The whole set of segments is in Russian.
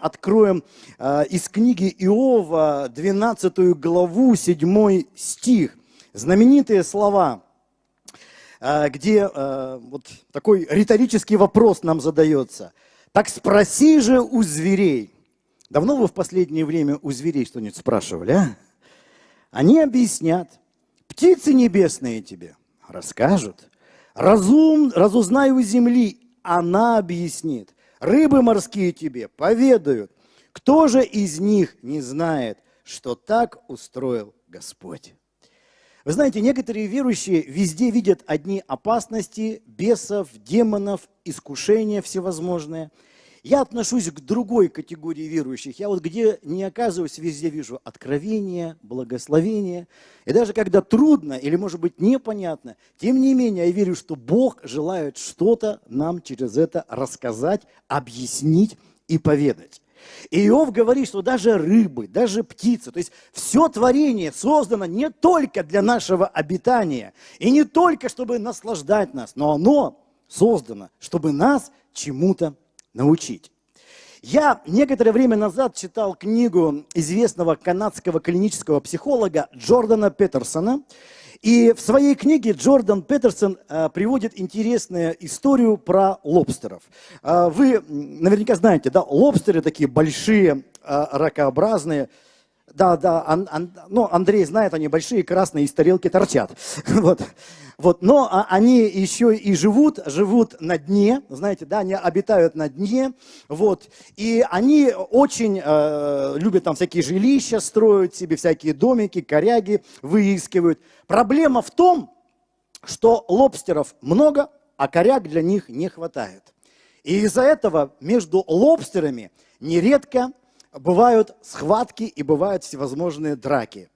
откроем э, из книги Иова 12 главу, 7 стих. Знаменитые слова, э, где э, вот такой риторический вопрос нам задается. «Так спроси же у зверей». Давно вы в последнее время у зверей что-нибудь спрашивали, а? Они объяснят. Птицы небесные тебе расскажут. Разум, разузнай у земли, она объяснит. Рыбы морские тебе поведают. Кто же из них не знает, что так устроил Господь? Вы знаете, некоторые верующие везде видят одни опасности, бесов, демонов, искушения всевозможные – я отношусь к другой категории верующих. Я вот где не оказываюсь, везде вижу откровение, благословение. И даже когда трудно или, может быть, непонятно, тем не менее, я верю, что Бог желает что-то нам через это рассказать, объяснить и поведать. И Иов говорит, что даже рыбы, даже птицы, то есть все творение создано не только для нашего обитания, и не только, чтобы наслаждать нас, но оно создано, чтобы нас чему-то научить. Я некоторое время назад читал книгу известного канадского клинического психолога Джордана Петерсона. И в своей книге Джордан Петерсон э, приводит интересную историю про лобстеров. Э, вы наверняка знаете, да, лобстеры такие большие, э, ракообразные. Да, да, ан, ан, ну, Андрей знает, они большие, красные, из тарелки торчат. Вот. Вот, но а, они еще и живут, живут на дне, знаете, да, они обитают на дне, вот, и они очень э, любят там всякие жилища строить себе, всякие домики, коряги выискивают. Проблема в том, что лобстеров много, а коряг для них не хватает. И из-за этого между лобстерами нередко бывают схватки и бывают всевозможные драки.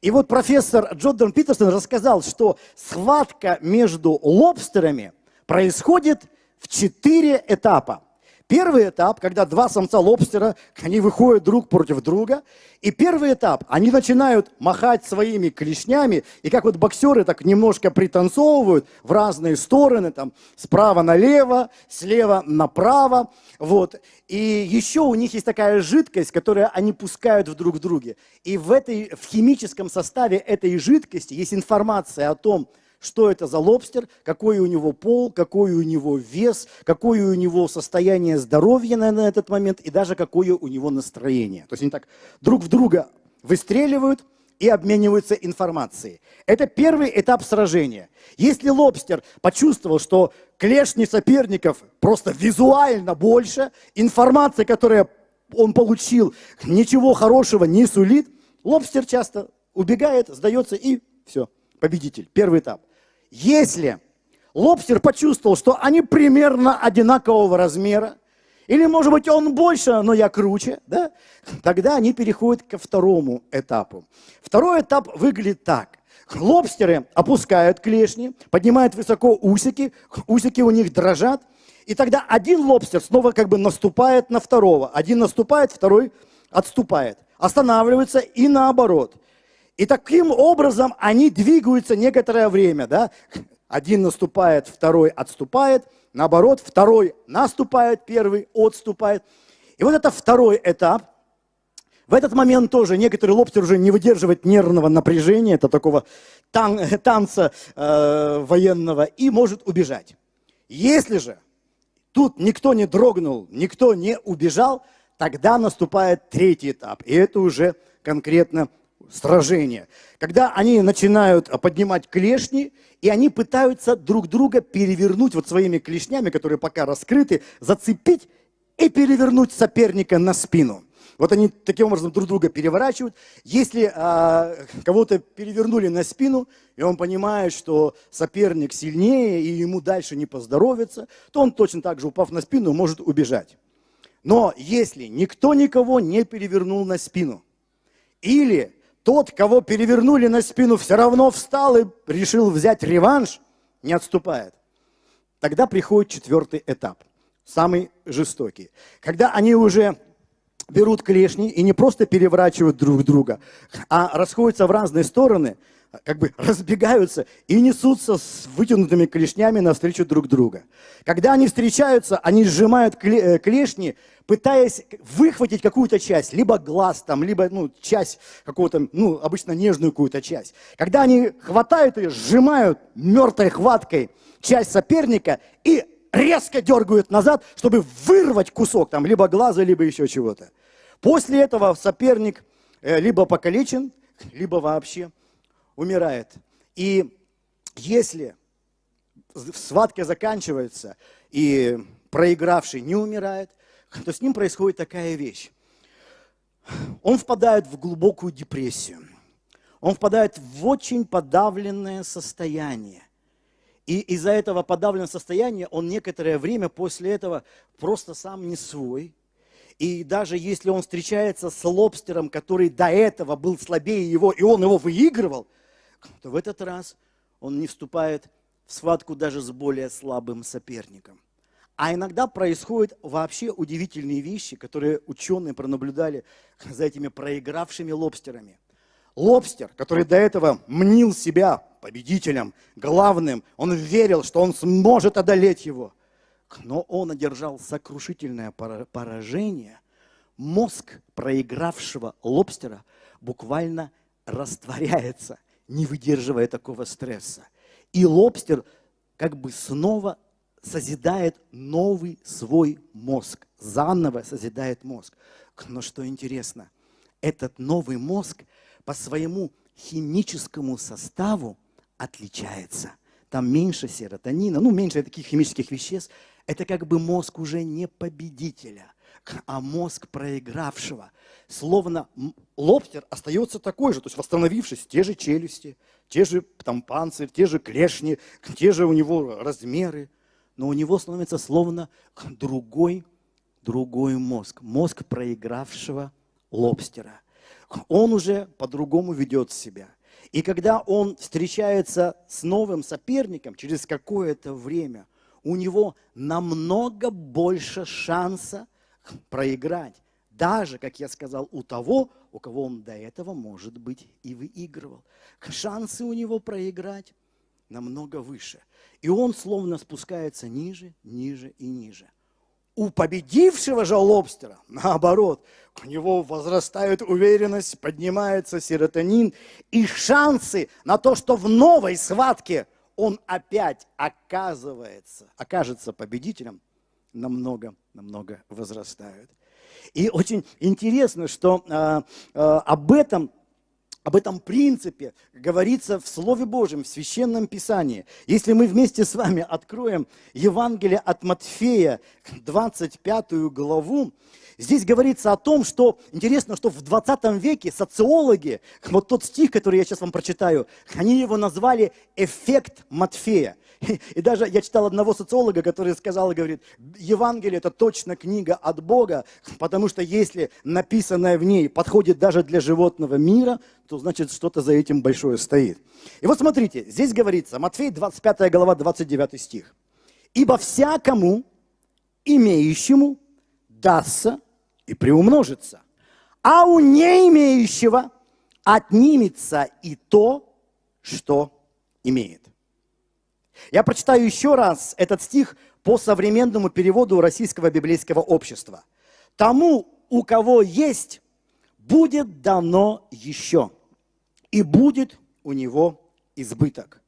И вот профессор Джордан Питерсон рассказал, что схватка между лобстерами происходит в четыре этапа. Первый этап, когда два самца лобстера, они выходят друг против друга. И первый этап, они начинают махать своими клешнями, и как вот боксеры так немножко пританцовывают в разные стороны, там справа налево, слева направо. Вот. И еще у них есть такая жидкость, которую они пускают в друг в друге. И в, этой, в химическом составе этой жидкости есть информация о том, что это за лобстер, какой у него пол, какой у него вес, какое у него состояние здоровья на, на этот момент и даже какое у него настроение. То есть они так друг в друга выстреливают и обмениваются информацией. Это первый этап сражения. Если лобстер почувствовал, что клешни соперников просто визуально больше, информация, которую он получил, ничего хорошего не сулит, лобстер часто убегает, сдается и все, победитель. Первый этап. Если лобстер почувствовал, что они примерно одинакового размера, или, может быть, он больше, но я круче, да? тогда они переходят ко второму этапу. Второй этап выглядит так. Лобстеры опускают клешни, поднимают высоко усики, усики у них дрожат, и тогда один лобстер снова как бы наступает на второго. Один наступает, второй отступает. Останавливается и наоборот. И таким образом они двигаются некоторое время. Да? Один наступает, второй отступает. Наоборот, второй наступает, первый отступает. И вот это второй этап. В этот момент тоже некоторый лобстер уже не выдерживает нервного напряжения, это такого тан танца э, военного, и может убежать. Если же тут никто не дрогнул, никто не убежал, тогда наступает третий этап. И это уже конкретно сражения, когда они начинают поднимать клешни, и они пытаются друг друга перевернуть вот своими клешнями, которые пока раскрыты, зацепить и перевернуть соперника на спину. Вот они таким образом друг друга переворачивают. Если а, кого-то перевернули на спину, и он понимает, что соперник сильнее, и ему дальше не поздоровится, то он точно так же, упав на спину, может убежать. Но если никто никого не перевернул на спину, или тот, кого перевернули на спину, все равно встал и решил взять реванш, не отступает. Тогда приходит четвертый этап, самый жестокий. Когда они уже берут клешни и не просто переворачивают друг друга, а расходятся в разные стороны, как бы разбегаются и несутся с вытянутыми клешнями навстречу друг друга. Когда они встречаются, они сжимают э, клешни, пытаясь выхватить какую-то часть, либо глаз там, либо ну, часть какого-то, ну, обычно нежную какую-то часть. Когда они хватают ее, сжимают мертвой хваткой часть соперника и резко дергают назад, чтобы вырвать кусок там, либо глаза, либо еще чего-то. После этого соперник э, либо покалечен, либо вообще умирает. И если схватка заканчивается, и проигравший не умирает, то с ним происходит такая вещь. Он впадает в глубокую депрессию. Он впадает в очень подавленное состояние. И из-за этого подавленного состояния он некоторое время после этого просто сам не свой. И даже если он встречается с лобстером, который до этого был слабее его, и он его выигрывал, то в этот раз он не вступает в схватку даже с более слабым соперником. А иногда происходят вообще удивительные вещи, которые ученые пронаблюдали за этими проигравшими лобстерами. Лобстер, который до этого мнил себя победителем, главным, он верил, что он сможет одолеть его. Но он одержал сокрушительное поражение. Мозг проигравшего лобстера буквально растворяется не выдерживая такого стресса. И лобстер как бы снова созидает новый свой мозг, заново созидает мозг. Но что интересно, этот новый мозг по своему химическому составу отличается. Там меньше серотонина, ну меньше таких химических веществ. Это как бы мозг уже не победителя, а мозг проигравшего. Словно лобстер остается такой же, то есть восстановившись, те же челюсти, те же там панцирь, те же клешни, те же у него размеры, но у него становится словно другой, другой мозг, мозг проигравшего лобстера. Он уже по-другому ведет себя. И когда он встречается с новым соперником через какое-то время, у него намного больше шанса проиграть. Даже, как я сказал, у того, у кого он до этого, может быть, и выигрывал. Шансы у него проиграть намного выше. И он словно спускается ниже, ниже и ниже. У победившего же лобстера, наоборот, у него возрастает уверенность, поднимается серотонин, и шансы на то, что в новой схватке он опять оказывается, окажется победителем, намного, намного возрастают. И очень интересно, что э, э, об этом об этом принципе говорится в Слове Божьем, в Священном Писании. Если мы вместе с вами откроем Евангелие от Матфея, 25 главу, здесь говорится о том, что, интересно, что в 20 веке социологи, вот тот стих, который я сейчас вам прочитаю, они его назвали «эффект Матфея». И даже я читал одного социолога, который сказал, говорит, Евангелие это точно книга от Бога, потому что если написанное в ней подходит даже для животного мира, то значит что-то за этим большое стоит. И вот смотрите, здесь говорится, Матфей 25 глава, 29 стих. «Ибо всякому, имеющему, дастся и приумножится, а у не имеющего отнимется и то, что имеет». Я прочитаю еще раз этот стих по современному переводу Российского библейского общества. Тому, у кого есть, будет дано еще, и будет у него избыток.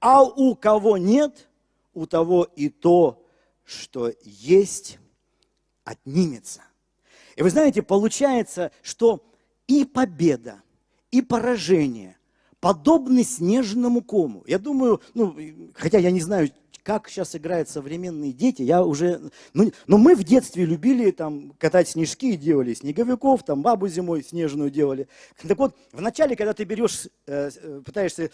А у кого нет, у того и то, что есть, отнимется. И вы знаете, получается, что и победа, и поражение подобны снежному кому. Я думаю, ну, хотя я не знаю, как сейчас играют современные дети, я уже, ну, но мы в детстве любили там катать снежки и делали снеговиков, там бабу зимой снежную делали. Так вот, вначале, когда ты берешь, э, э, пытаешься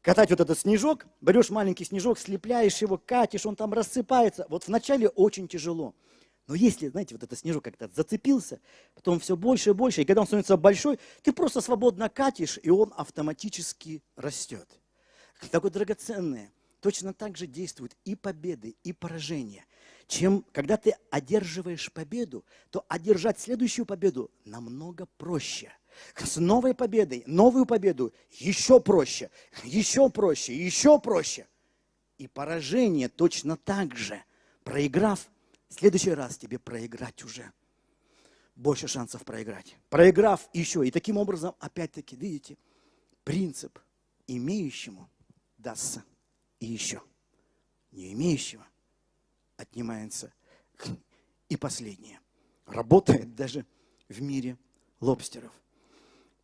катать вот этот снежок, берешь маленький снежок, слепляешь его, катишь, он там рассыпается. Вот вначале очень тяжело. Но если, знаете, вот этот снежок как-то зацепился, потом все больше и больше, и когда он становится большой, ты просто свободно катишь, и он автоматически растет. Так вот, драгоценное, точно так же действуют и победы, и поражения. Чем, когда ты одерживаешь победу, то одержать следующую победу намного проще – С новой победой, новую победу еще проще, еще проще, еще проще. И поражение точно так же. Проиграв, следующий раз тебе проиграть уже. Больше шансов проиграть. Проиграв еще. И таким образом, опять-таки, видите, принцип имеющему дастся и еще. Не имеющего отнимается и последнее. Работает даже в мире лобстеров.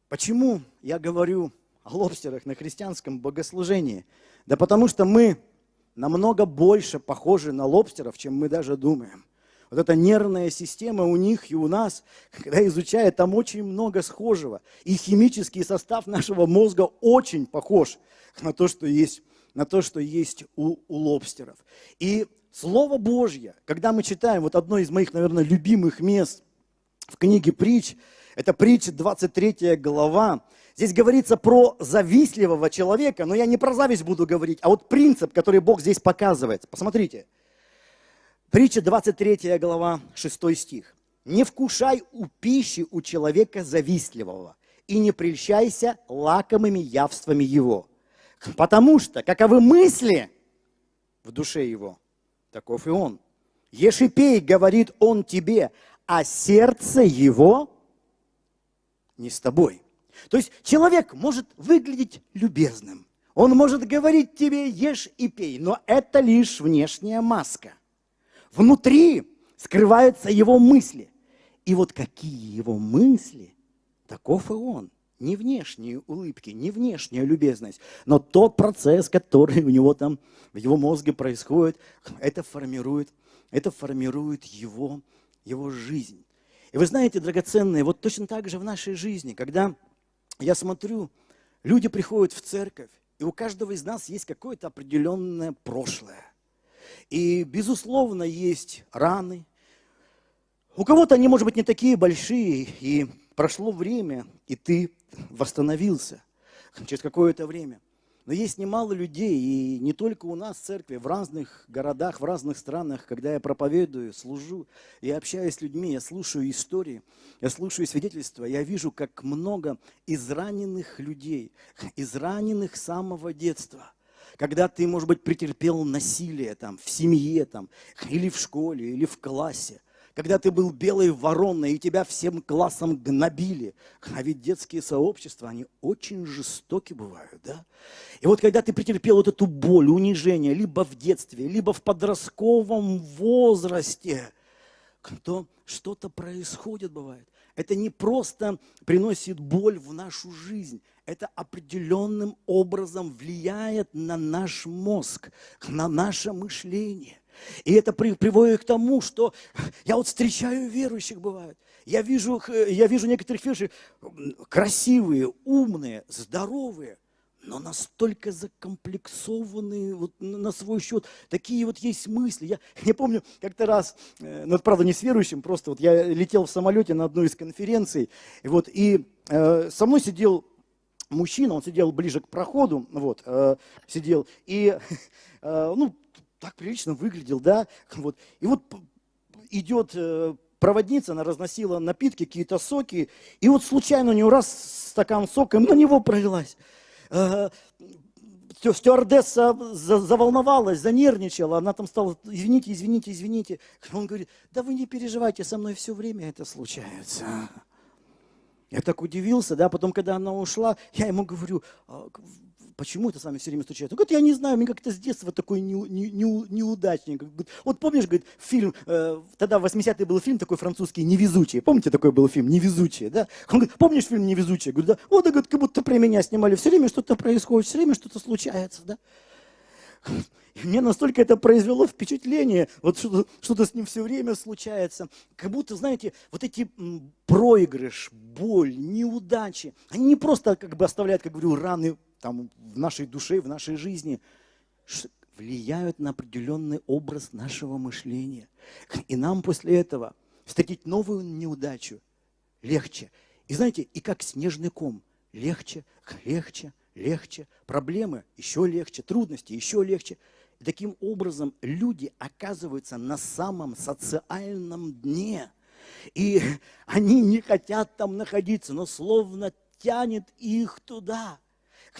Почему я говорю о лобстерах на христианском богослужении? Да потому что мы намного больше похожи на лобстеров, чем мы даже думаем. Вот эта нервная система у них и у нас, когда изучая, там очень много схожего. И химический состав нашего мозга очень похож на то, что есть, на то, что есть у, у лобстеров. И Слово Божье, когда мы читаем, вот одно из моих, наверное, любимых мест в книге притч, это притча 23 глава. Здесь говорится про завистливого человека, но я не про зависть буду говорить, а вот принцип, который Бог здесь показывает. Посмотрите. Притча 23 глава, 6 стих. «Не вкушай у пищи у человека завистливого, и не прельщайся лакомыми явствами его, потому что каковы мысли в душе его, таков и он. Ешь и пей, говорит он тебе, а сердце его не с тобой. То есть человек может выглядеть любезным, он может говорить тебе ешь и пей, но это лишь внешняя маска. Внутри скрываются его мысли. И вот какие его мысли, таков и он. Не внешние улыбки, не внешняя любезность, но тот процесс, который у него там в его мозге происходит, это формирует, это формирует его, его жизнь. И вы знаете, драгоценные, вот точно так же в нашей жизни, когда я смотрю, люди приходят в церковь, и у каждого из нас есть какое-то определенное прошлое. И, безусловно, есть раны. У кого-то они, может быть, не такие большие, и прошло время, и ты восстановился через какое-то время. Но есть немало людей, и не только у нас в церкви, в разных городах, в разных странах, когда я проповедую, служу, я общаюсь с людьми, я слушаю истории, я слушаю свидетельства, я вижу, как много израненных людей, израненных с самого детства. Когда ты, может быть, претерпел насилие там, в семье там, или в школе, или в классе когда ты был белой вороной, и тебя всем классом гнобили. А ведь детские сообщества, они очень жестоки бывают, да? И вот когда ты претерпел вот эту боль, унижение, либо в детстве, либо в подростковом возрасте, то что-то происходит бывает. Это не просто приносит боль в нашу жизнь, это определенным образом влияет на наш мозг, на наше мышление. И это приводит к тому, что я вот встречаю верующих, бывает. Я вижу, я вижу некоторых верующих красивые, умные, здоровые, но настолько закомплексованные вот на свой счет. Такие вот есть мысли. Я не помню, как-то раз, э, ну, это правда не с верующим, просто вот я летел в самолете на одну из конференций, вот, и э, со мной сидел мужчина, он сидел ближе к проходу, вот, э, сидел, и, э, ну, так прилично выглядел, да, вот. И вот идет э, проводница, она разносила напитки, какие-то соки, и вот случайно у нее раз стакан сока на него пролилась. Э, стюардесса заволновалась, занервничала, она там стала, извините, извините, извините. Он говорит, да вы не переживайте, со мной все время это случается. Я так удивился, да, потом, когда она ушла, я ему говорю, «А, почему это с вами все время случается? Он говорит, я не знаю, мне как-то с детства такой не, не, не, неудачник. Вот помнишь, говорит, фильм, э, тогда в 80-е был фильм такой французский «Невезучие». Помните, такой был фильм «Невезучие», да? Он говорит, помнишь фильм «Невезучие»? Говорю, да. Вот, говорит, как будто про меня снимали. Все время что-то происходит, все время что-то случается, да? И мне настолько это произвело впечатление, вот что-то, что с ним все время случается. Как будто, знаете, вот эти проигрыш, боль, неудачи, они не просто как бы оставляют, как говорю, раны там, в нашей душе, в нашей жизни, влияют на определенный образ нашего мышления. И нам после этого встретить новую неудачу легче. И знаете, и как снежный ком, легче, легче, легче. Проблемы еще легче, трудности еще легче. И таким образом люди оказываются на самом социальном дне – И они не хотят там находиться, но словно тянет их туда.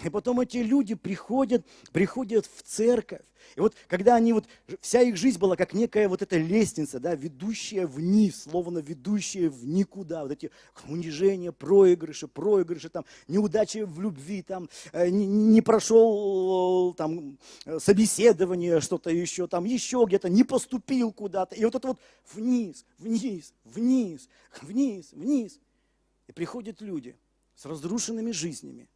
И потом эти люди приходят, приходят в церковь. И вот когда они вот, вся их жизнь была как некая вот эта лестница, да, ведущая вниз, словно ведущая в никуда. Вот эти унижения, проигрыши, проигрыши, там, неудачи в любви, там, э, не, не прошел там собеседование, что-то еще, там, еще где-то, не поступил куда-то. И вот это вот вниз, вниз, вниз, вниз, вниз. И приходят люди с разрушенными жизнями,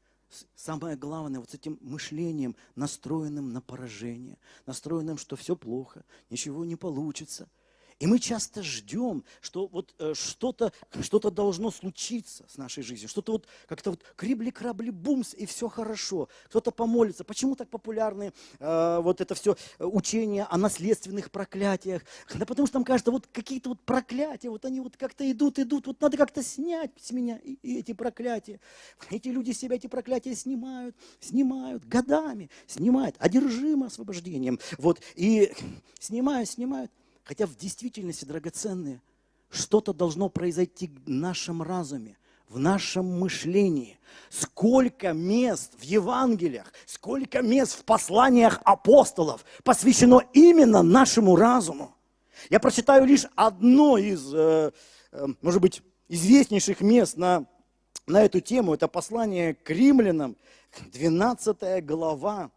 самое главное, вот с этим мышлением, настроенным на поражение, настроенным, что все плохо, ничего не получится – и мы часто ждем, что вот э, что-то что должно случиться с нашей жизнью, что-то вот как-то вот крибли-крабли бумс, и все хорошо. Кто-то помолится. Почему так популярны э, вот это все учение о наследственных проклятиях? Да потому что нам кажется, вот какие-то вот проклятия, вот они вот как-то идут, идут, вот надо как-то снять с меня и, и эти проклятия. Эти люди себя эти проклятия снимают, снимают годами, снимают, одержимо освобождением. Вот, и снимают, снимают. Хотя в действительности, драгоценные, что-то должно произойти в нашем разуме, в нашем мышлении. Сколько мест в Евангелиях, сколько мест в посланиях апостолов посвящено именно нашему разуму. Я прочитаю лишь одно из, э, э, может быть, известнейших мест на, на эту тему. Это послание к римлянам, 12 глава,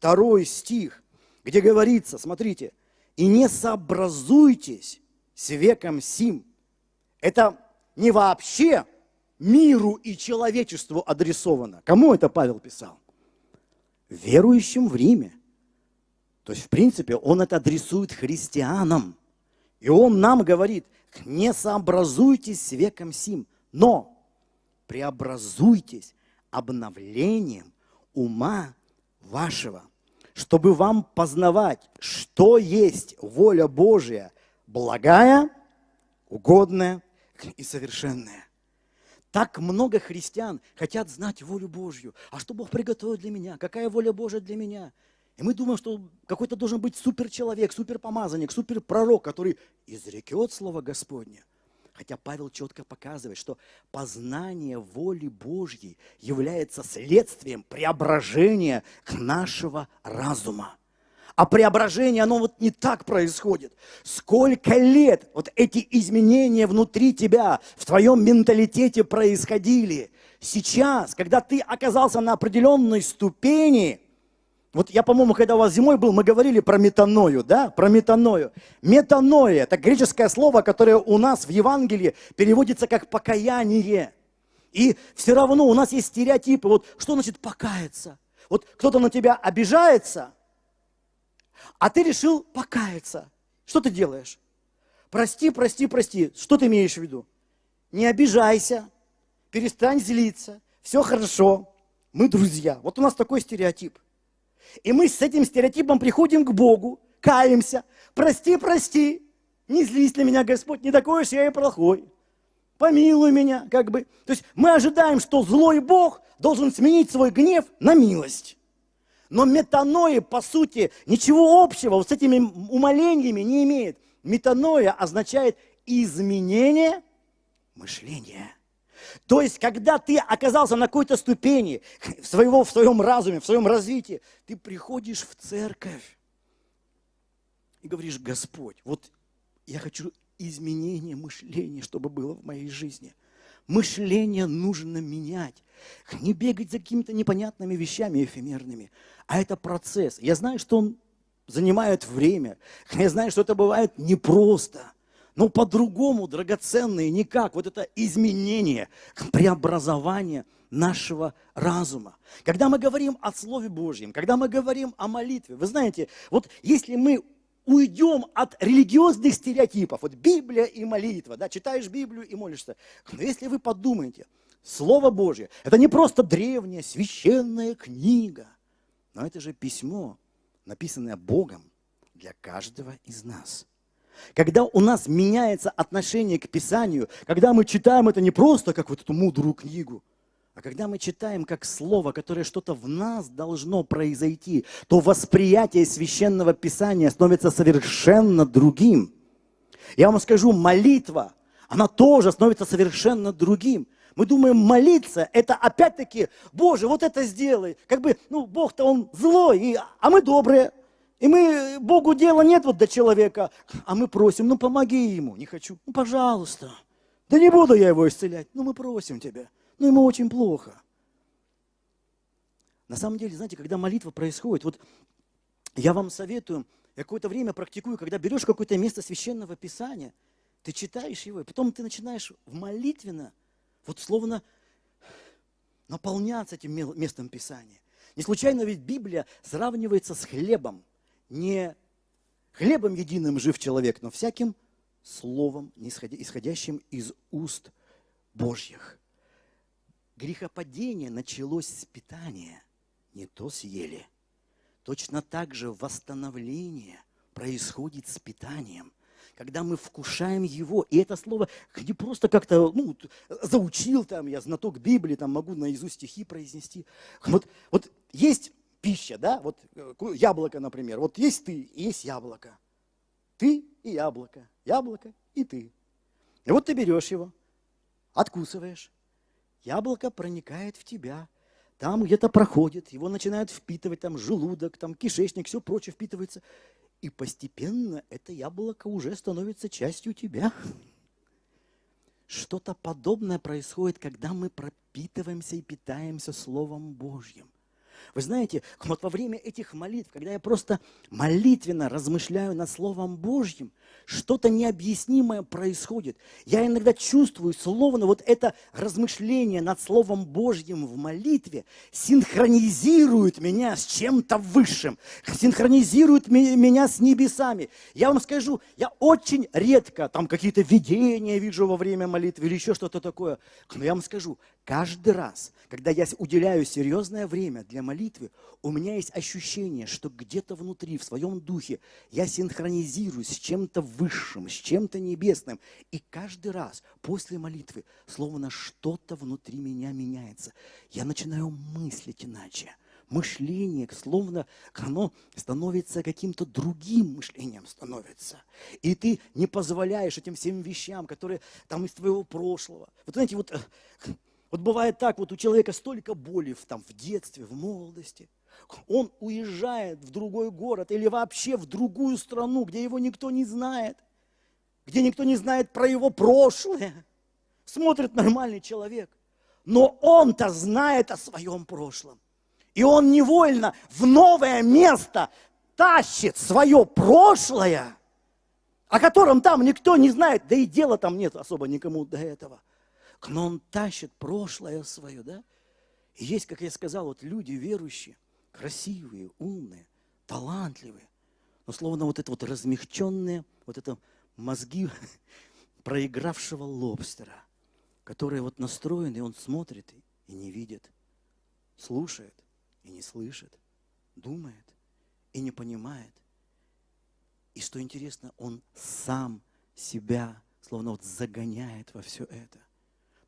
2 стих, где говорится, смотрите – и не сообразуйтесь с веком сим. Это не вообще миру и человечеству адресовано. Кому это Павел писал? Верующим в Риме. То есть, в принципе, он это адресует христианам. И он нам говорит, не сообразуйтесь с веком сим, но преобразуйтесь обновлением ума вашего, чтобы вам познавать, что есть воля Божия, благая, угодная и совершенная. Так много христиан хотят знать волю Божью. А что Бог приготовил для меня? Какая воля Божия для меня? И мы думаем, что какой-то должен быть суперчеловек, суперпомазанник, суперпророк, который изрекет Слово Господне. Хотя Павел четко показывает, что познание воли Божьей является следствием преображения нашего разума. А преображение, оно вот не так происходит. Сколько лет вот эти изменения внутри тебя, в твоем менталитете происходили. Сейчас, когда ты оказался на определенной ступени, вот я, по-моему, когда у вас зимой был, мы говорили про метаною, да, про метаною. Метаноя – это греческое слово, которое у нас в Евангелии переводится как покаяние. И все равно у нас есть стереотипы. Вот что значит покаяться? Вот кто-то на тебя обижается, а ты решил покаяться. Что ты делаешь? Прости, прости, прости. Что ты имеешь в виду? Не обижайся, перестань злиться, все хорошо, мы друзья. Вот у нас такой стереотип – и мы с этим стереотипом приходим к Богу, каемся. Прости, прости, не злись на меня, Господь, не такой уж я и плохой. Помилуй меня, как бы. То есть мы ожидаем, что злой Бог должен сменить свой гнев на милость. Но метаноя, по сути, ничего общего вот с этими умолениями не имеет. Метаноя означает изменение мышления. То есть, когда ты оказался на какой-то ступени своего, в своем разуме, в своем развитии, ты приходишь в церковь и говоришь, Господь, вот я хочу изменение мышления, чтобы было в моей жизни. Мышление нужно менять. Не бегать за какими-то непонятными вещами эфемерными. А это процесс. Я знаю, что он занимает время. Я знаю, что это бывает непросто. Но по-другому, драгоценные, никак. Вот это изменение, преобразование нашего разума. Когда мы говорим о Слове Божьем, когда мы говорим о молитве, вы знаете, вот если мы уйдем от религиозных стереотипов, вот Библия и молитва, да, читаешь Библию и молишься, но если вы подумаете, Слово Божье, это не просто древняя священная книга, но это же письмо, написанное Богом для каждого из нас – когда у нас меняется отношение к Писанию, когда мы читаем это не просто как вот эту мудрую книгу, а когда мы читаем как слово, которое что-то в нас должно произойти, то восприятие священного Писания становится совершенно другим. Я вам скажу, молитва, она тоже становится совершенно другим. Мы думаем, молиться – это опять-таки, Боже, вот это сделай. Как бы, ну, Бог-то он злой, и, а мы добрые. И мы, Богу дела нет вот до человека, а мы просим, ну, помоги ему. Не хочу, ну, пожалуйста. Да не буду я его исцелять. Ну, мы просим тебя. Ну, ему очень плохо. На самом деле, знаете, когда молитва происходит, вот я вам советую, я какое-то время практикую, когда берешь какое-то место священного писания, ты читаешь его, и потом ты начинаешь в молитвенно – вот словно наполняться этим местом Писания. Не случайно ведь Библия сравнивается с хлебом. Не хлебом единым жив человек, но всяким словом, исходящим из уст Божьих. Грехопадение началось с питания, не то съели. Точно так же восстановление происходит с питанием – когда мы вкушаем Его. И это слово не просто как-то ну, заучил, там, я знаток Библии, там, могу наизусть стихи произнести. Вот, вот есть пища, да, вот э, яблоко, например. Вот есть ты, и есть яблоко. Ты и яблоко, яблоко и ты. И вот ты берешь его, откусываешь. Яблоко проникает в тебя, там где-то проходит, его начинают впитывать, там желудок, там кишечник, все прочее впитывается. И постепенно это яблоко уже становится частью тебя. Что-то подобное происходит, когда мы пропитываемся и питаемся Словом Божьим. Вы знаете, вот во время этих молитв, когда я просто молитвенно размышляю над Словом Божьим, что-то необъяснимое происходит. Я иногда чувствую, словно вот это размышление над Словом Божьим в молитве синхронизирует меня с чем-то высшим, синхронизирует меня с небесами. Я вам скажу, я очень редко там какие-то видения вижу во время молитвы или еще что-то такое. Но я вам скажу, каждый раз, когда я уделяю серьезное время для молитвы, у меня есть ощущение, что где-то внутри, в своем духе, я синхронизируюсь с чем-то высшим, с чем-то небесным. И каждый раз после молитвы, словно что-то внутри меня меняется. Я начинаю мыслить иначе. Мышление, словно оно становится каким-то другим мышлением становится. И ты не позволяешь этим всем вещам, которые там из твоего прошлого. Вот знаете, вот, вот бывает так, вот у человека столько боли в, там, в детстве, в молодости – он уезжает в другой город или вообще в другую страну, где его никто не знает, где никто не знает про его прошлое. Смотрит нормальный человек. Но он-то знает о своем прошлом. И он невольно в новое место тащит свое прошлое, о котором там никто не знает, да и дела там нет особо никому до этого. Но он тащит прошлое свое, да? И есть, как я сказал, вот люди верующие, красивые, умные, талантливые, но словно вот это вот размягченные, вот это мозги проигравшего лобстера, которые вот настроены, и он смотрит и не видит, слушает и не слышит, думает и не понимает. И что интересно, он сам себя словно вот загоняет во все это.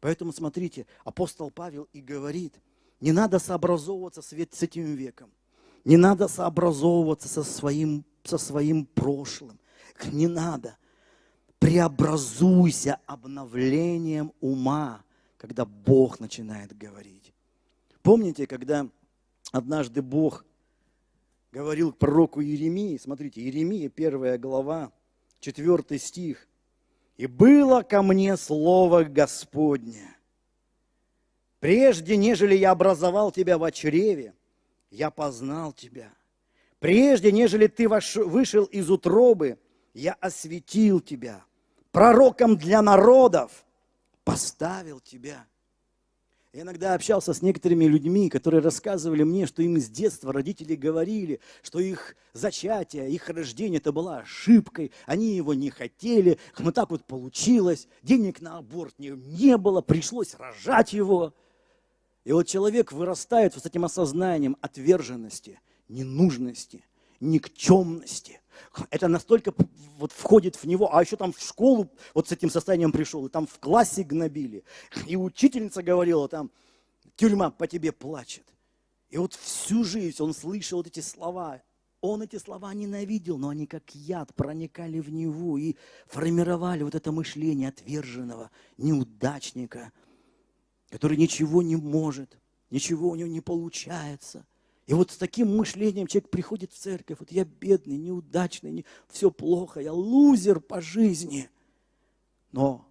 Поэтому смотрите, апостол Павел и говорит – не надо сообразовываться с этим веком. Не надо сообразовываться со своим, со своим прошлым. Не надо. Преобразуйся обновлением ума, когда Бог начинает говорить. Помните, когда однажды Бог говорил к пророку Иеремии, смотрите, Иеремия, первая глава, четвертый стих. «И было ко мне слово Господне, Прежде, нежели я образовал тебя в чреве, я познал тебя. Прежде, нежели ты вышел из утробы, я осветил тебя. Пророком для народов поставил тебя. Я иногда общался с некоторыми людьми, которые рассказывали мне, что им с детства родители говорили, что их зачатие, их рождение это была ошибкой, они его не хотели, но так вот получилось, денег на аборт не, не было, пришлось рожать его. И вот человек вырастает с этим осознанием отверженности, ненужности, никчемности. Это настолько вот входит в него, а еще там в школу вот с этим состоянием пришел, и там в классе гнобили. И учительница говорила там, тюрьма по тебе плачет. И вот всю жизнь он слышал вот эти слова, Он эти слова ненавидел, но они как яд проникали в него и формировали вот это мышление отверженного неудачника, который ничего не может, ничего у него не получается. И вот с таким мышлением человек приходит в церковь, вот я бедный, неудачный, не, все плохо, я лузер по жизни. Но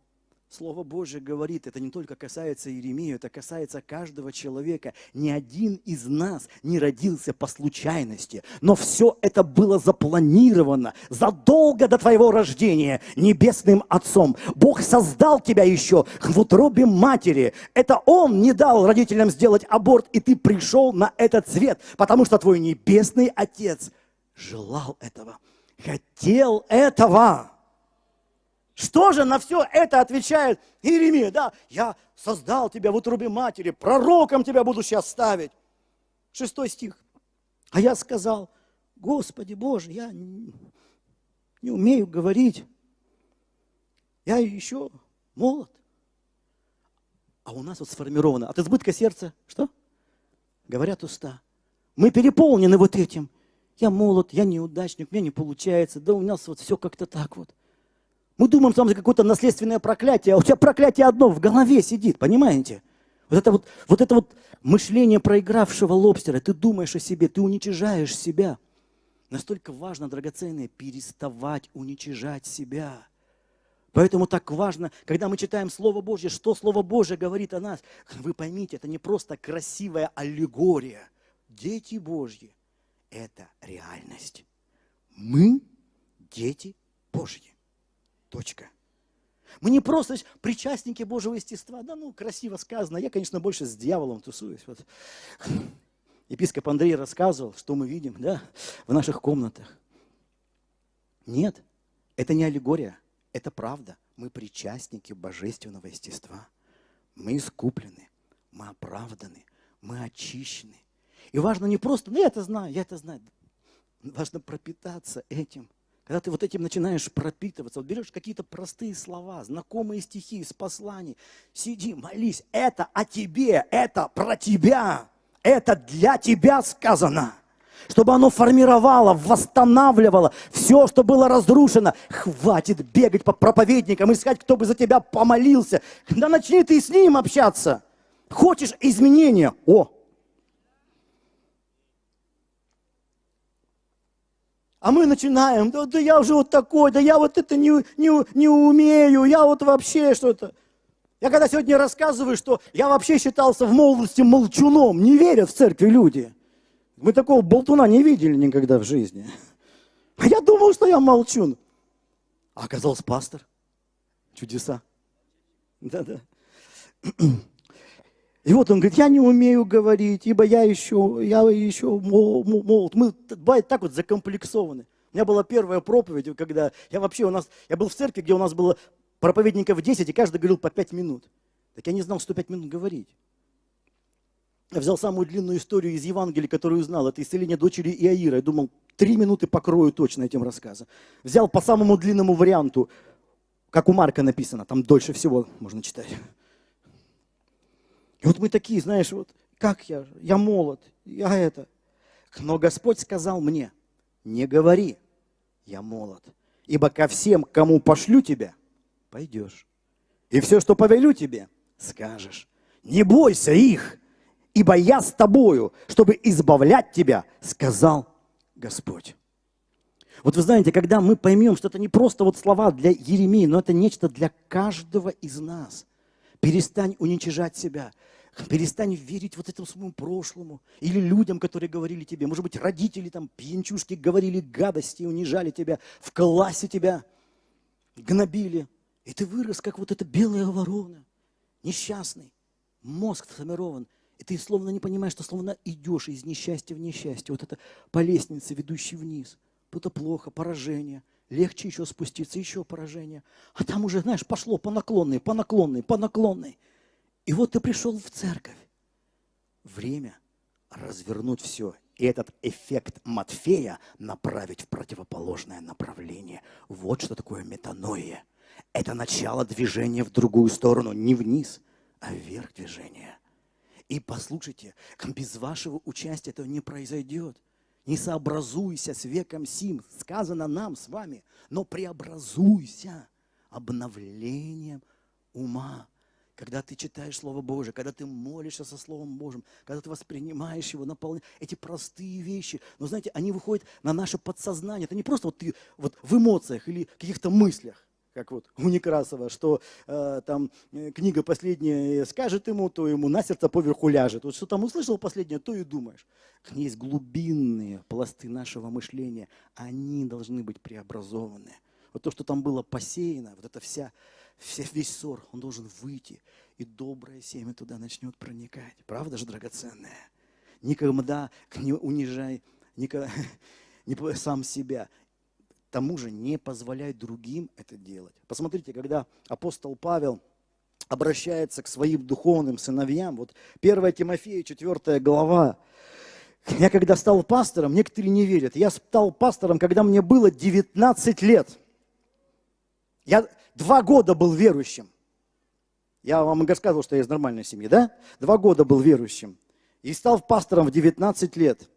Слово Божье говорит, это не только касается Иеремии, это касается каждого человека. Ни один из нас не родился по случайности, но все это было запланировано задолго до твоего рождения небесным Отцом. Бог создал тебя еще в утробе матери. Это Он не дал родителям сделать аборт, и ты пришел на этот свет, потому что твой небесный Отец желал этого, хотел этого. Что же на все это отвечает Иеремия? Да, я создал тебя в утробе матери, пророком тебя буду сейчас ставить. Шестой стих. А я сказал, Господи Боже, я не, умею говорить. Я еще молод. А у нас вот сформировано от избытка сердца, что? Говорят уста. Мы переполнены вот этим. Я молод, я неудачник, меня не получается. Да у нас вот все как-то так вот. Мы думаем, что там какое-то наследственное проклятие, а у тебя проклятие одно в голове сидит, понимаете? Вот это вот, вот это вот мышление проигравшего лобстера, ты думаешь о себе, ты уничижаешь себя. Настолько важно, драгоценное, переставать уничижать себя. Поэтому так важно, когда мы читаем Слово Божье, что Слово Божье говорит о нас. Вы поймите, это не просто красивая аллегория. Дети Божьи – это реальность. Мы – дети Божьи. Точка. Мы не просто причастники Божьего естества. Да ну, красиво сказано. Я, конечно, больше с дьяволом тусуюсь. Вот. Епископ Андрей рассказывал, что мы видим да, в наших комнатах. Нет, это не аллегория, это правда. Мы причастники божественного естества. Мы искуплены, мы оправданы, мы очищены. И важно не просто, ну я это знаю, я это знаю. Важно пропитаться этим – когда ты вот этим начинаешь пропитываться, вот берешь какие-то простые слова, знакомые стихи из посланий, сиди, молись, это о тебе, это про тебя, это для тебя сказано. Чтобы оно формировало, восстанавливало все, что было разрушено. Хватит бегать по проповедникам, искать, кто бы за тебя помолился. Да начни ты с ним общаться. Хочешь изменения? О, А мы начинаем, да, да я уже вот такой, да я вот это не, не, не умею, я вот вообще что-то. Я когда сегодня рассказываю, что я вообще считался в молодости молчуном, не верят в церкви люди. Мы такого болтуна не видели никогда в жизни. А я думал, что я молчун. А оказался пастор. Чудеса. Да-да. И вот он говорит, я не умею говорить, ибо я еще, я еще молод. Мы так вот закомплексованы. У меня была первая проповедь, когда я вообще у нас, я был в церкви, где у нас было проповедников 10, и каждый говорил по 5 минут. Так я не знал, что 5 минут говорить. Я взял самую длинную историю из Евангелия, которую узнал. Это исцеление дочери Иаира. Я думал, три минуты покрою точно этим рассказом. Взял по самому длинному варианту, как у Марка написано, там дольше всего можно читать. И вот мы такие, знаешь, вот как я, я молод, я это. Но Господь сказал мне, не говори, я молод, ибо ко всем, кому пошлю тебя, пойдешь. И все, что повелю тебе, скажешь. Не бойся их, ибо я с тобою, чтобы избавлять тебя, сказал Господь. Вот вы знаете, когда мы поймем, что это не просто вот слова для Еремии, но это нечто для каждого из нас. Перестань уничижать себя. Перестань верить вот этому своему прошлому. Или людям, которые говорили тебе. Может быть, родители там, пьянчушки, говорили гадости, унижали тебя, в классе тебя гнобили. И ты вырос, как вот эта белая ворона, несчастный, мозг сформирован. И ты словно не понимаешь, что словно идешь из несчастья в несчастье. Вот это по лестнице, ведущей вниз. Это плохо, поражение. Легче еще спуститься, еще поражение. А там уже, знаешь, пошло по наклонной, по наклонной, по наклонной. И вот ты пришел в церковь. Время развернуть все. И этот эффект Матфея направить в противоположное направление. Вот что такое метаноия. Это начало движения в другую сторону, не вниз, а вверх движения. И послушайте, без вашего участия этого не произойдет. Не сообразуйся с веком сим, сказано нам с вами, но преобразуйся обновлением ума. Когда ты читаешь Слово Божие, когда ты молишься со Словом Божьим, когда ты воспринимаешь его, наполняешь эти простые вещи, но знаете, они выходят на наше подсознание. Это не просто вот ты вот в эмоциях или каких-то мыслях как вот у Некрасова, что э, там э, книга последняя скажет ему, то ему на сердце поверху ляжет. Вот что там услышал последнее, то и думаешь. Есть глубинные пласты нашего мышления, они должны быть преобразованы. Вот то, что там было посеяно, вот вся, вся, весь ссор, он должен выйти, и доброе семя туда начнет проникать. Правда же, драгоценное? Никогда не унижай никогда, не сам себя тому же не позволяй другим это делать. Посмотрите, когда апостол Павел обращается к своим духовным сыновьям, вот 1 Тимофея, 4 глава, я когда стал пастором, некоторые не верят, я стал пастором, когда мне было 19 лет. Я два года был верующим. Я вам рассказывал, что я из нормальной семьи, да? Два года был верующим. И стал пастором в 19 лет.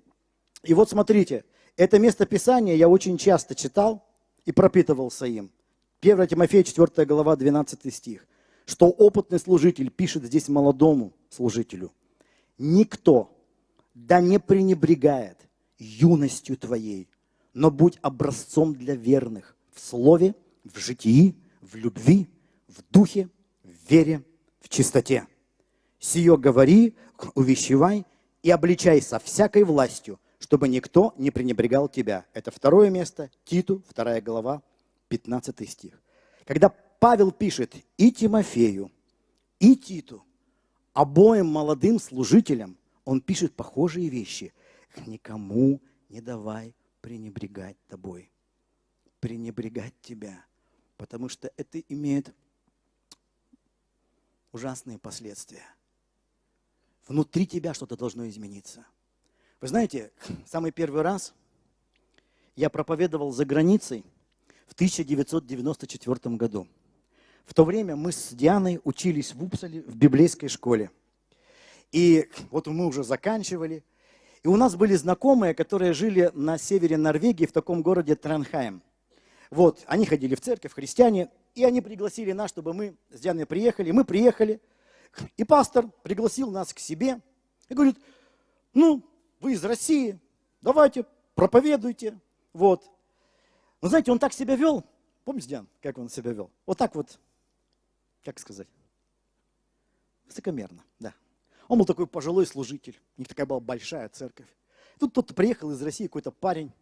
И вот смотрите, это место Писания я очень часто читал и пропитывался им. 1 Тимофея 4 глава 12 стих. Что опытный служитель пишет здесь молодому служителю. Никто да не пренебрегает юностью твоей, но будь образцом для верных в слове, в житии, в любви, в духе, в вере, в чистоте. Сие говори, увещевай и обличай со всякой властью, чтобы никто не пренебрегал тебя. Это второе место, Титу, вторая глава, 15 стих. Когда Павел пишет и Тимофею, и Титу, обоим молодым служителям, он пишет похожие вещи. Никому не давай пренебрегать тобой, пренебрегать тебя, потому что это имеет ужасные последствия. Внутри тебя что-то должно измениться – вы знаете, самый первый раз я проповедовал за границей в 1994 году. В то время мы с Дианой учились в Упсале в библейской школе. И вот мы уже заканчивали. И у нас были знакомые, которые жили на севере Норвегии, в таком городе Транхайм. Вот, они ходили в церковь, христиане, и они пригласили нас, чтобы мы с Дианой приехали. Мы приехали, и пастор пригласил нас к себе и говорит, ну, вы из России, давайте, проповедуйте. Вот. Но знаете, он так себя вел, помните, Диан, как он себя вел? Вот так вот, как сказать, высокомерно, да. Он был такой пожилой служитель, у них такая была большая церковь. Тут кто-то приехал из России, какой-то парень,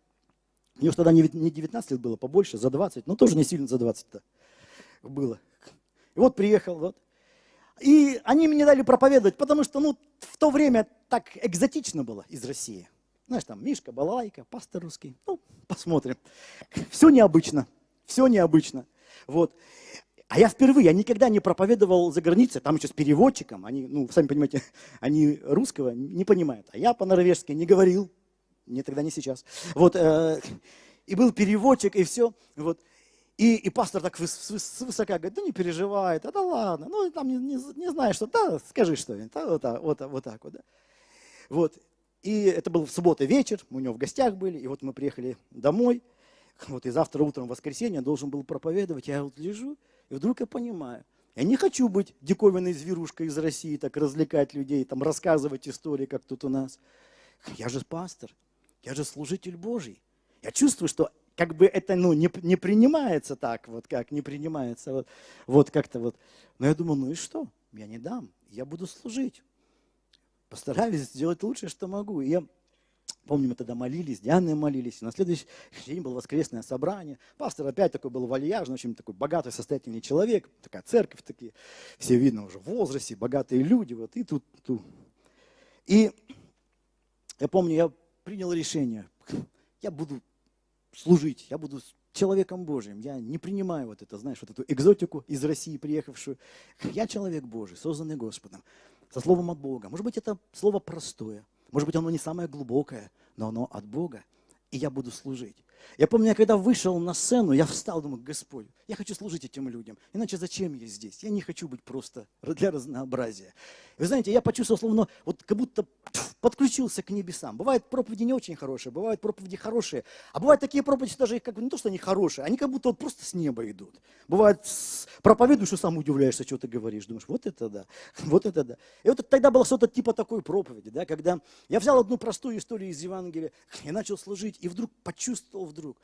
у него тогда не 19 лет было, побольше, за 20, но тоже не сильно за 20-то было. И вот приехал, вот. И они мне дали проповедовать, потому что ну, в то время так экзотично было из России. Знаешь, там Мишка, Балалайка, пастор русский. Ну, посмотрим. Все необычно, все необычно. Вот. А я впервые, я никогда не проповедовал за границей, там еще с переводчиком, они, ну, сами понимаете, они русского не понимают. А я по-норвежски не говорил, не тогда, не сейчас. Вот, э, и был переводчик, и все. Вот. И, и пастор так свысока говорит, да не переживай, да, да ладно, ну там не, не, не знаешь, что, да, скажи что-нибудь, да, вот, так, вот, вот так вот. Да. Вот. И это был в субботу вечер, мы у него в гостях были, и вот мы приехали домой, вот и завтра утром, в воскресенье, должен был проповедовать, я вот лежу, и вдруг я понимаю, я не хочу быть диковинной зверушкой из России, так развлекать людей, там рассказывать истории, как тут у нас. Я же пастор, я же служитель Божий. Я чувствую, что как бы это ну, не, не принимается так, вот как не принимается, вот, вот как-то вот. Но я думаю, ну и что? Я не дам, я буду служить. Постараюсь сделать лучшее, что могу. И я Помню, мы тогда молились, Дианы молились. И на следующий день было воскресное собрание. Пастор опять такой был вальяжный, очень такой богатый, состоятельный человек. Такая церковь, такие, все видно уже в возрасте, богатые люди. Вот, и тут, тут. И я помню, я принял решение. Я буду служить, я буду человеком Божьим. Я не принимаю вот это, знаешь, вот эту экзотику из России приехавшую. Я человек Божий, созданный Господом, со словом от Бога. Может быть, это слово простое, может быть, оно не самое глубокое, но оно от Бога, и я буду служить. Я помню, я когда вышел на сцену, я встал, думаю, Господь, я хочу служить этим людям. Иначе зачем я здесь? Я не хочу быть просто для разнообразия. Вы знаете, я почувствовал, словно вот как будто подключился к небесам. Бывают проповеди не очень хорошие, бывают проповеди хорошие, а бывают такие проповеди даже как бы не то, что они хорошие, они как будто вот просто с неба идут. Бывает, проповедуешь, что сам удивляешься, что ты говоришь, думаешь, вот это да, вот это да. И вот тогда было что-то типа такой проповеди, да, когда я взял одну простую историю из Евангелия и начал служить, и вдруг почувствовал вдруг,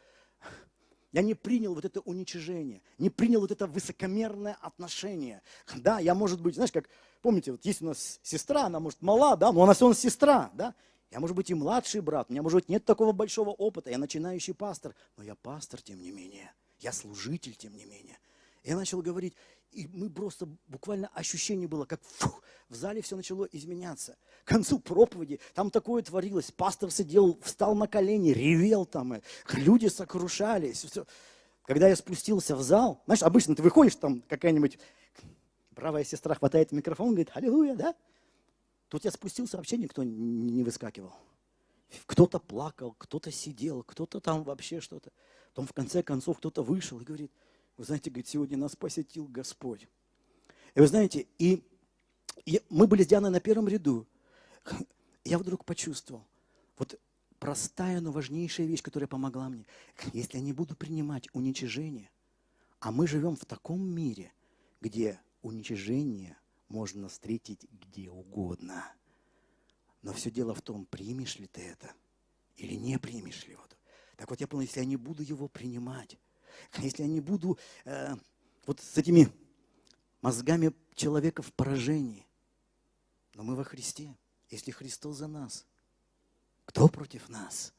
я не принял вот это уничижение, не принял вот это высокомерное отношение. Да, я, может быть, знаешь, как, помните, вот есть у нас сестра, она, может, мала, да, но она все равно сестра, да. Я, может быть, и младший брат, у меня, может быть, нет такого большого опыта, я начинающий пастор, но я пастор, тем не менее, я служитель, тем не менее. Я начал говорить, и мы просто, буквально ощущение было, как фух, в зале все начало изменяться. К концу проповеди там такое творилось. Пастор сидел, встал на колени, ревел там, и люди сокрушались. Все. Когда я спустился в зал, знаешь, обычно ты выходишь, там какая-нибудь бравая сестра хватает микрофон, говорит, аллилуйя, да? Тут я спустился, вообще никто не выскакивал. Кто-то плакал, кто-то сидел, кто-то там вообще что-то. Потом в конце концов кто-то вышел и говорит, вы знаете, говорит, сегодня нас посетил Господь. И вы знаете, и, и мы были с Дианой на первом ряду. Я вдруг почувствовал, вот простая, но важнейшая вещь, которая помогла мне. Если я не буду принимать уничижение, а мы живем в таком мире, где уничижение можно встретить где угодно. Но все дело в том, примешь ли ты это или не примешь ли его. Так вот я понял, если я не буду его принимать, если я не буду э, вот с этими мозгами человека в поражении. Но мы во Христе. Если Христос за нас, кто против нас?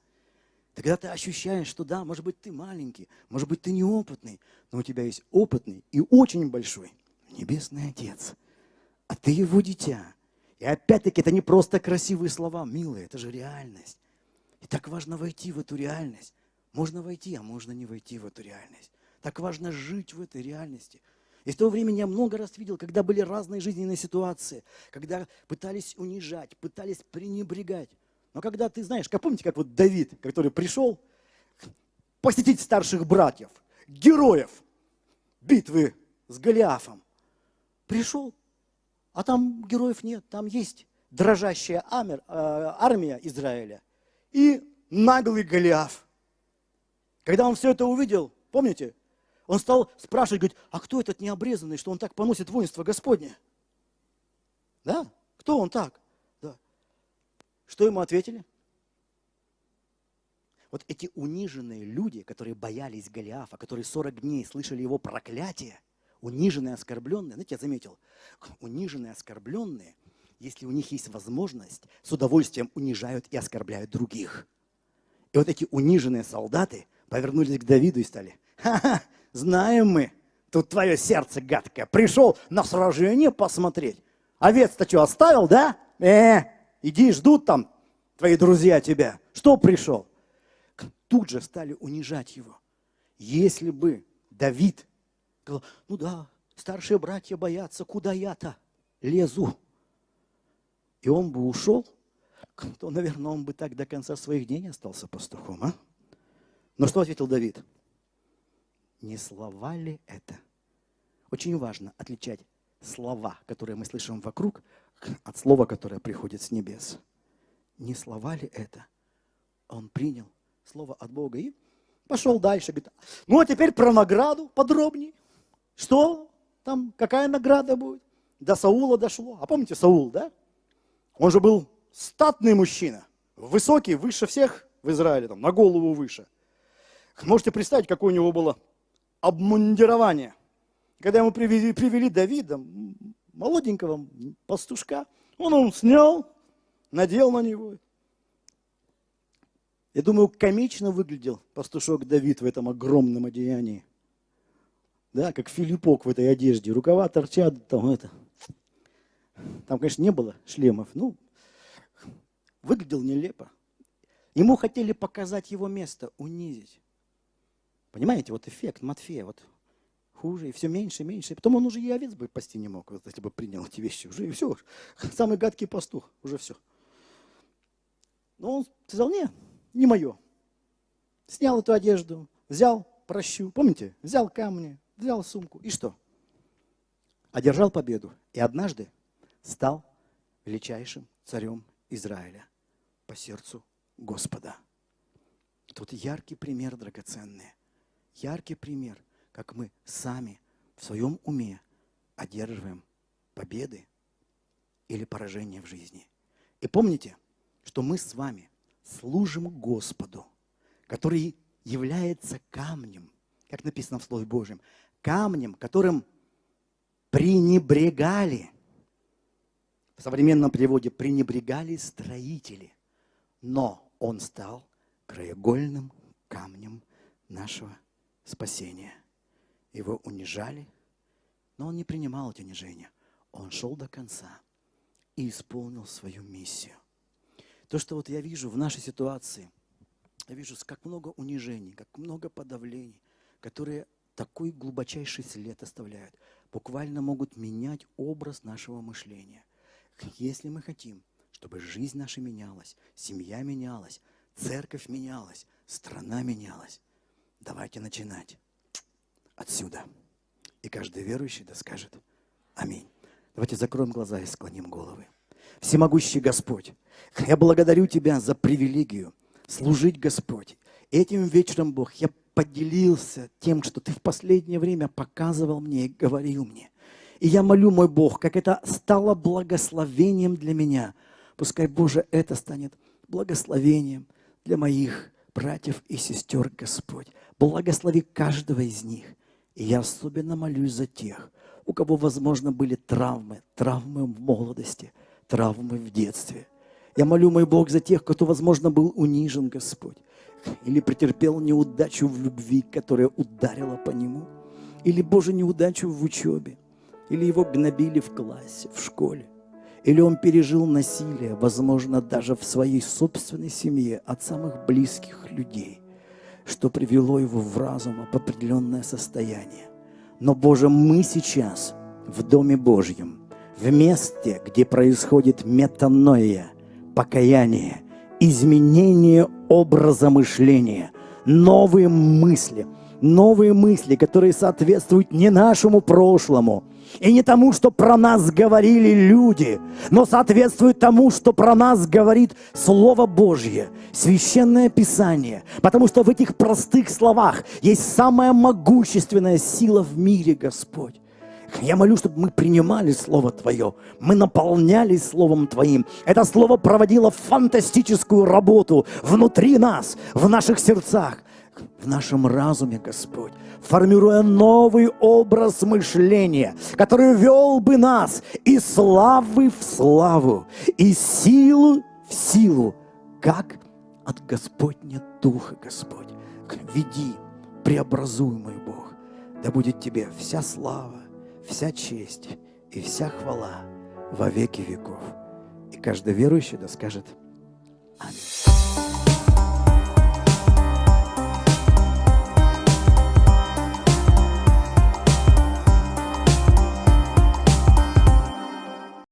Тогда ты ощущаешь, что да, может быть, ты маленький, может быть, ты неопытный, но у тебя есть опытный и очень большой Небесный Отец. А ты его дитя. И опять-таки это не просто красивые слова, милые, это же реальность. И так важно войти в эту реальность. Можно войти, а можно не войти в эту реальность. Так важно жить в этой реальности. И с того времени я много раз видел, когда были разные жизненные ситуации, когда пытались унижать, пытались пренебрегать. Но когда ты знаешь, как помните, как вот Давид, который пришел посетить старших братьев, героев битвы с Голиафом, пришел, а там героев нет, там есть дрожащая э, армия Израиля и наглый Голиаф – когда он все это увидел, помните, он стал спрашивать, говорит, а кто этот необрезанный, что он так поносит воинство Господне? Да? Кто он так? Да. Что ему ответили? Вот эти униженные люди, которые боялись Голиафа, которые 40 дней слышали его проклятие, униженные, оскорбленные, знаете, я заметил, униженные, оскорбленные, если у них есть возможность, с удовольствием унижают и оскорбляют других. И вот эти униженные солдаты – повернулись к Давиду и стали, ха-ха, знаем мы, тут твое сердце гадкое, пришел на сражение посмотреть. Овец-то что, оставил, да? Э, иди, ждут там твои друзья тебя. Что пришел? Тут же стали унижать его. Если бы Давид сказал, ну да, старшие братья боятся, куда я-то лезу? И он бы ушел, то, наверное, он бы так до конца своих дней не остался пастухом, а? Но что ответил Давид? Не слова ли это? Очень важно отличать слова, которые мы слышим вокруг, от слова, которое приходит с небес. Не слова ли это? Он принял слово от Бога и пошел дальше. Говорит, ну а теперь про награду подробнее. Что там, какая награда будет? До Саула дошло. А помните Саул, да? Он же был статный мужчина, высокий, выше всех в Израиле, там, на голову выше – Можете представить, какое у него было обмундирование. Когда ему привели, привели Давида, молоденького пастушка, он его снял, надел на него. Я думаю, комично выглядел пастушок Давид в этом огромном одеянии. Да, как Филиппок в этой одежде. Рукава торчат, там это. Там, конечно, не было шлемов. Ну, выглядел нелепо. Ему хотели показать его место, унизить. Понимаете, вот эффект Матфея, вот хуже, и все меньше и меньше. И потом он уже и овец бы пасти не мог, вот, если бы принял эти вещи. Уже и все. Самый гадкий пастух, уже все. Но он сказал, не, не мое. Снял эту одежду, взял прощу, помните, взял камни, взял сумку, и что? Одержал победу. И однажды стал величайшим царем Израиля. по сердцу Господа. Тут яркий пример, драгоценный. Яркий пример, как мы сами в своем уме одерживаем победы или поражения в жизни. И помните, что мы с вами служим Господу, который является камнем, как написано в Слове Божьем, камнем, которым пренебрегали, в современном переводе пренебрегали строители, но он стал краеугольным камнем нашего спасения. Его унижали, но он не принимал эти унижения. Он шел до конца и исполнил свою миссию. То, что вот я вижу в нашей ситуации, я вижу, как много унижений, как много подавлений, которые такой глубочайший след оставляют, буквально могут менять образ нашего мышления. Если мы хотим, чтобы жизнь наша менялась, семья менялась, церковь менялась, страна менялась, давайте начинать отсюда. И каждый верующий да скажет Аминь. Давайте закроем глаза и склоним головы. Всемогущий Господь, я благодарю Тебя за привилегию служить Господь. Этим вечером, Бог, я поделился тем, что Ты в последнее время показывал мне и говорил мне. И я молю, мой Бог, как это стало благословением для меня. Пускай, Боже, это станет благословением для моих братьев и сестер, Господь. Благослови каждого из них. И я особенно молюсь за тех, у кого, возможно, были травмы, травмы в молодости, травмы в детстве. Я молю, мой Бог, за тех, кто, возможно, был унижен, Господь или претерпел неудачу в любви, которая ударила по нему, или, Боже, неудачу в учебе, или его гнобили в классе, в школе, или он пережил насилие, возможно, даже в своей собственной семье от самых близких людей, что привело его в разум в определенное состояние. Но, Боже, мы сейчас в Доме Божьем, в месте, где происходит метаноия, покаяние – изменение образа мышления, новые мысли, новые мысли, которые соответствуют не нашему прошлому, и не тому, что про нас говорили люди, но соответствуют тому, что про нас говорит Слово Божье, Священное Писание. Потому что в этих простых словах есть самая могущественная сила в мире, Господь. Я молю, чтобы мы принимали Слово Твое, мы наполнялись Словом Твоим. Это Слово проводило фантастическую работу внутри нас, в наших сердцах, в нашем разуме, Господь, формируя новый образ мышления, который вел бы нас из славы в славу, из силу в силу, как от Господня Духа, Господь. Веди, преобразуй, мой Бог, да будет Тебе вся слава, вся честь и вся хвала во веки веков. И каждый верующий да скажет Аминь.